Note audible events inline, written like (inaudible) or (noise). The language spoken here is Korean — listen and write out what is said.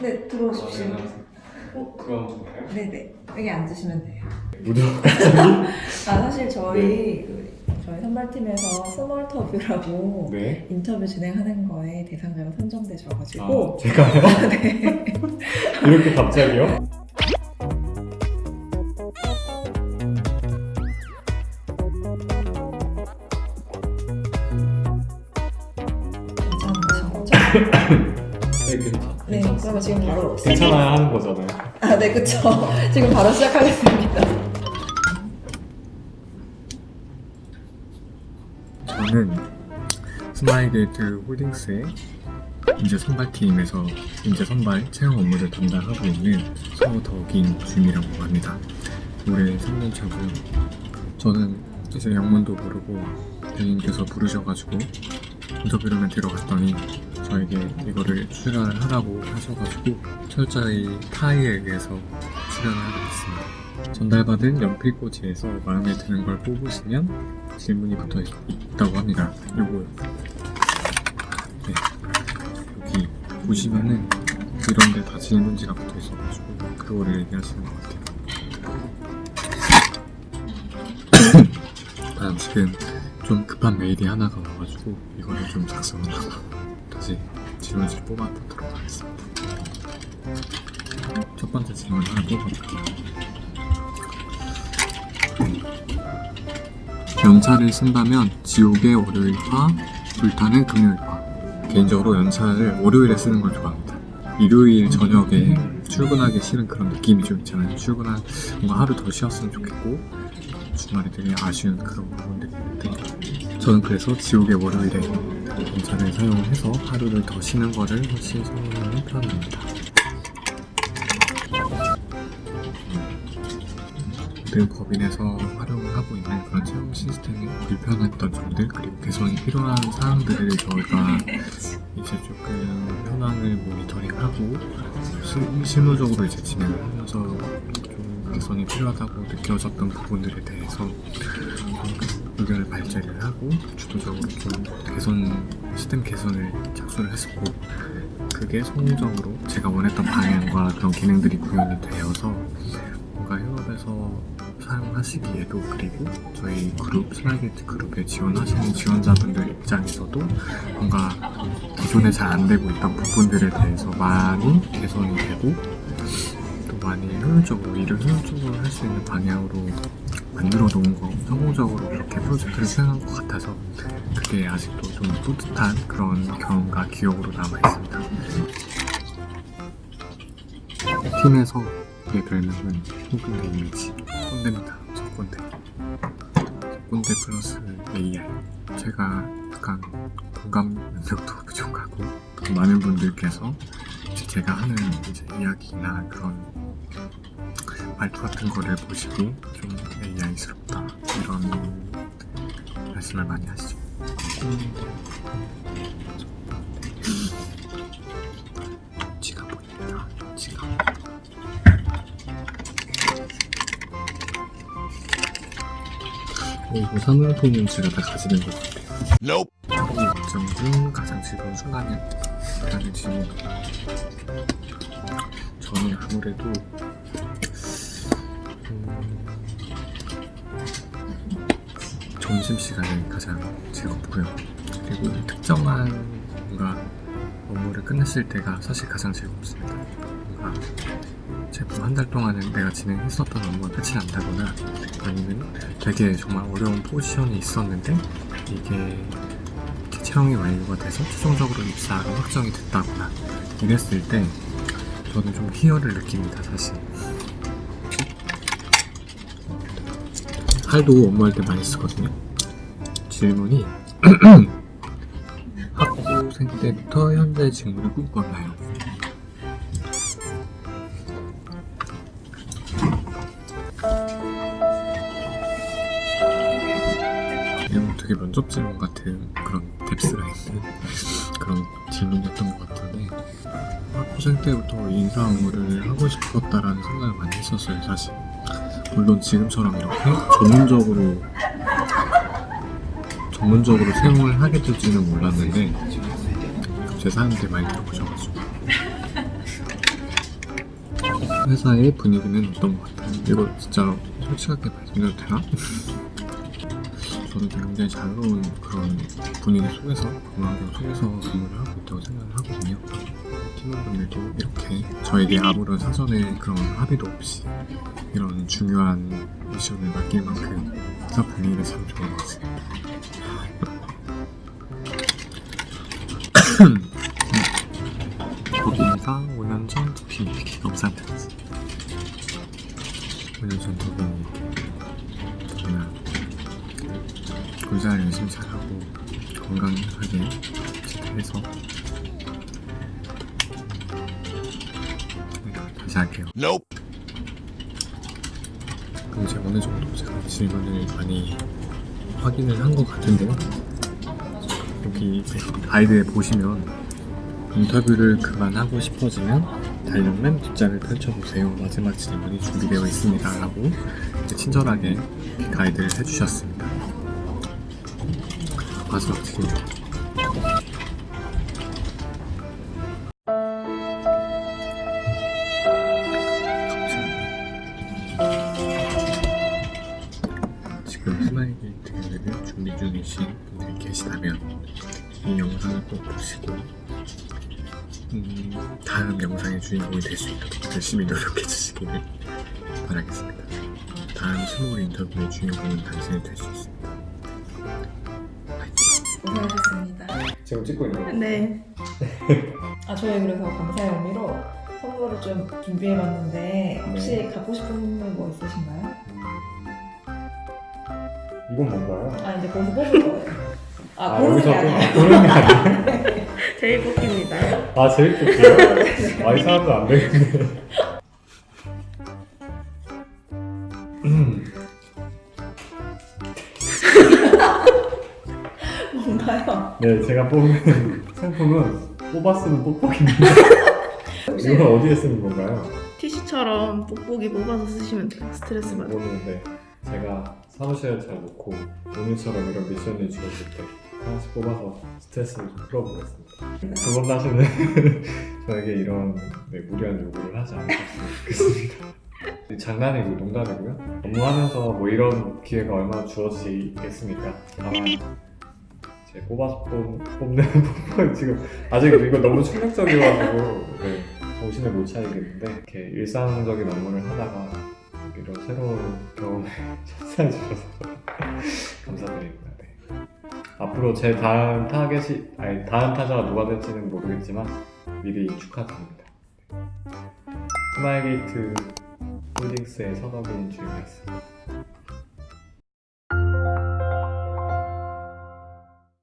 네, 들어오십시오. 어, 그럼 좋아요? 네네. 여기 앉으시면 돼요. 무려 (laughs) 아, 사실 저희, 그, 저희 선발팀에서 스몰터뷰라고 네. 인터뷰 진행하는 거에 대상자로 선정되셔가지고. 아, 제가요? (laughs) 네. 이렇게 갑자기요? 네, 그러면 지금 바로. 괜찮아야 하는 거잖아요. 아, 네, 그쵸. (laughs) 지금 바로 시작하겠습니다. 저는 스마일게이트 홀딩스의 인재 선발팀에서 인재 선발 채용 업무를 담당하고 있는 서덕인 주임이라고 합니다. 올해 3년 차고 저는 이제 영문도 모르고 대리님께서 부르셔가지고 인터뷰를 들어갔더니 저에게 이거를 출연을 하라고 하셔가지고 철저히 타의에 의해서 출연을 하게 됐습니다. 전달받은 연필꽂이에서 마음에 드는 걸 뽑으시면 질문이 붙어 있, 있다고 합니다. 요거요. 네. 여기 보시면은 이런 데 다 질문지가 붙어 있어가지고 그거를 얘기하시는 것 같아요. (clears throat) 아, 지금 좀 급한 메일이 하나가 와가지고 이거를 좀 작성을 하고 다시 질문지를 뽑아보도록 하겠습니다. 첫 번째 질문 하나 뽑아볼게요. 연차를 쓴다면 지옥의 월요일과 불타는 금요일과 개인적으로 연차를 월요일에 쓰는 걸 좋아합니다 일요일 저녁에 출근하기 싫은 그런 느낌이 좀 있잖아요 출근한 뭔가 하루 더 쉬었으면 좋겠고 주말에 되게 아쉬운 그런 부분들이 있는데 저는 그래서 지옥의 월요일에 연차를 사용해서 하루를 더 쉬는 거를 훨씬 선호하는 편입니다. 늘 법인에서 활용을 하고 있는 그런 채용 시스템이 불편했던 점들 그리고 개선이 필요한 사항들을 저희가 (laughs) 이제 조금 현황을 모니터링하고 실, 실무적으로 이제 진행을 하면서 좀 개선이 필요하다고 느껴졌던 부분들에 대해서 좀 의견을 발제를 하고 주도적으로 좀 개선 시스템 개선을 착수를 했었고 그게 성공적으로 제가 원했던 방향과 그런 기능들이 구현이 되어서 뭔가 현업에서 사용하시기에도 그리고 저희 그룹 스마일게이트 그룹에 지원하시는 지원자분들 입장에서도 뭔가 기존에 잘 안 되고 있던 부분들에 대해서 많이 개선이 되고 또 많이 효율적으로 일을 효율적으로 할 수 있는 방향으로 만들어 놓은 거 성공적으로 그렇게 프로젝트를 수행한 것 같아서 그게 아직도 좀 뿌듯한 그런 경험과 기억으로 남아 있습니다. 팀에서 의 별명은 홍근대 이미지 꼰대입니다 저 꼰대 저 꼰대 플러스 AI 제가 약간 공감 능력도 부족하고 또 많은 분들께서 제가 하는 이제 이야기나 그런 말투 같은 거를 보시고 좀 AI스럽다 이런 말씀을 많이 하시죠 지가 보입니다 지가 그리고 사물통은 제가 다 가지는 것 같아요. 하루 일정 중 가장 즐거운 순간은? 라는 질문. 저는 아무래도 점심시간이 가장 즐겁고요. 그리고 특정한 뭔가 업무를 끝냈을 때가 사실 가장 즐겁습니다. 뭔가 제품 한 달 동안은 내가 진행했었던 업무가 끝이 난다거나 아니면 되게 정말 어려운 포지션이 있었는데 이게 채용이 완료가 돼서 최종적으로 입사로 확정이 됐다거나 이랬을 때 저는 좀 희열을 느낍니다 사실 할도 업무할 때 많이 쓰거든요 질문이 (clears throat) 학부생 때부터 현재 직무를 꿈꿨나요? 이건 되게 면접 질문 같은 그런 있는 그런 질문이었던 것 같은데 학부생 때부터 인사 업무를 하고 싶었다라는 생각을 많이 했었어요 사실 물론 지금처럼 이렇게 전문적으로 전문적으로 사용을 하게 될지는 몰랐는데 제 사람한테 많이 들어보셔가지고 회사의 분위기는 어떤 것 같아요 이거 진짜 솔직하게 말씀드려도 되나? 저는 굉장히 자유로운 그런 분위기 속에서 환경 속에서 근무를 하고 있다고 생각을 하거든요. 팀원분들도 이렇게 저에게 아무런 사전에 그런 합의도 없이 이런 중요한 미션을 맡길 만큼 회사 분위기가 참 좋은 것 같습니다. 거기가 5년 전 두피 영상 편지 5년 전 두피 골잘 열심히 잘하고 건강하게 해서 네, 다시 할게요 그럼 이제 어느 정도 제가 질문을 많이 확인을 한 것 같은데요 여기 가이드에 보시면 인터뷰를 그만하고 싶어지면 달력 맨 뒷장을 펼쳐보세요. 마지막 질문이 준비되어 있습니다. 라고 친절하게 가이드를 해주셨습니다. 마지막 질문. 지금 스마일 게이트를 준비 중이신 분들 계시다면 이 영상을 꼭 보시고 음, 다음 영상의 주인공이 될 수 있도록 열심히 노력해 주시기를 바라겠습니다. 다음 스몰 인터뷰의 주인공은 당신이 될 수 있습니다. 지금 찍고 있는 거. 네. 아 저희 그래서 감사의 의미로 선물을 좀 준비해봤는데 혹시 네. 갖고 싶은 선물 뭐 있으신가요? 이건 뭔가요? 아 이제 거기서 뽑을 거예요. 아, 아, 여기서 고르는 게 아니에요? (laughs) 제일 뽑힙니다. 아 제일 좋게요? 아 이 사람도 안 되겠네. 네 제가 뽑은 (laughs) 상품은 뽑아 쓰는 뽁뽁입니다. 이건 어디에 쓰는 건가요? 티슈처럼 뽁뽁이 뽑아서 쓰시면 돼요. 스트레스 받을 때. 모르는데 제가 사무실에 잘 놓고 오늘처럼 이런 미션을 주어질 때 하나씩 뽑아서 스트레스를 좀 풀어보겠습니다. 두 번 다시는 저에게 이런 네, 무리한 요구를 하지 않으셨으면 좋겠습니다. (laughs) 장난이고 농담이고요. 업무하면서 뭐 이런 기회가 얼마나 주어지겠습니까? 다만 제 뽑아서 뽑, 뽑는 (laughs) 뽑는 지금 아직 이거 너무 충격적이어가지고 네, 정신을 못 차리겠는데 이렇게 일상적인 업무를 하다가 이런 새로운 경험에 참여해 주셔서 감사드립니다. 네. 앞으로 제 다음 타겟이 아니 다음 타자가 누가 될지는 모르겠지만 미리 축하드립니다. 스마일게이트 홀딩스의 서덕인 주임이었습니다.